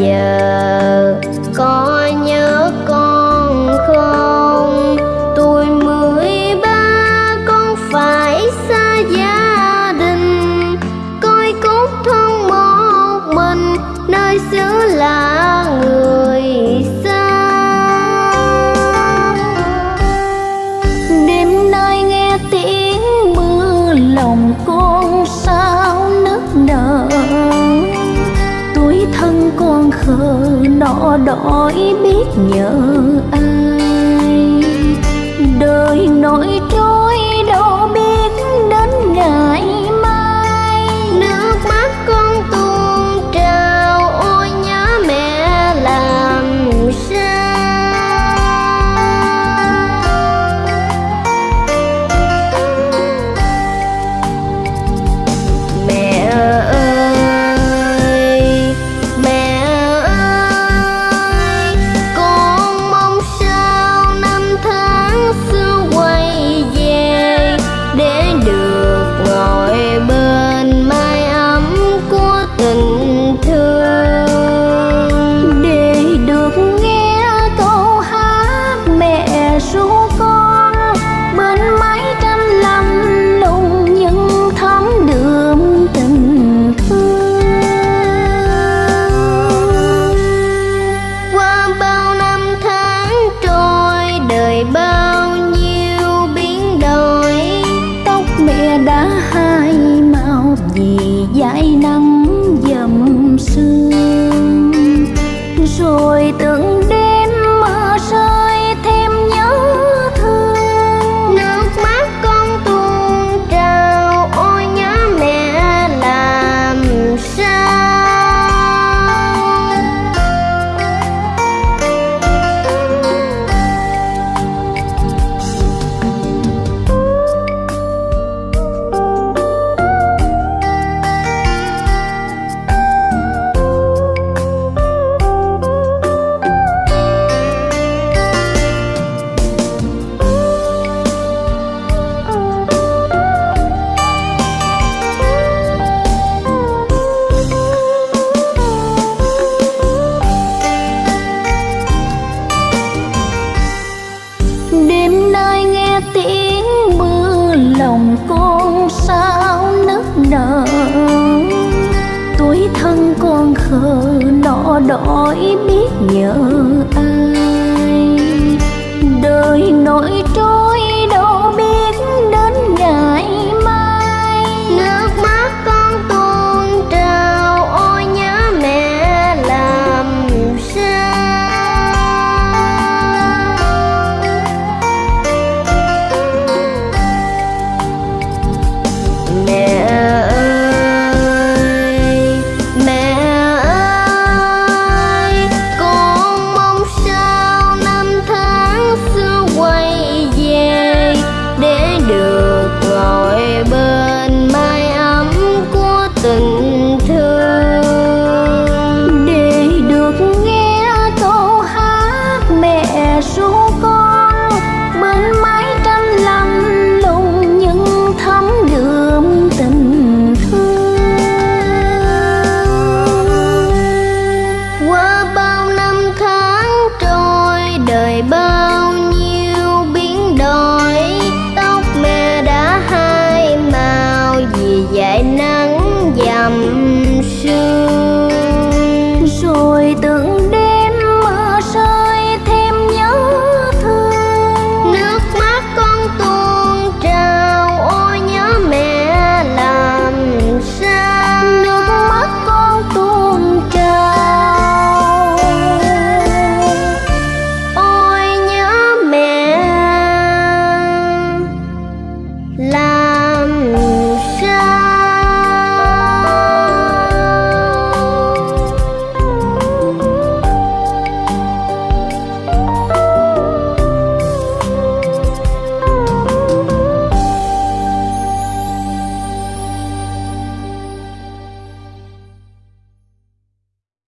giờ có nhớ con không? Tôi mười ba, con phải xa gia đình. Coi cốt thân một mình nơi xứ lạ nó đói biết nhớ anh tương sao nức nở? Tuổi thân con khờ nọ đói biết nhớ ai?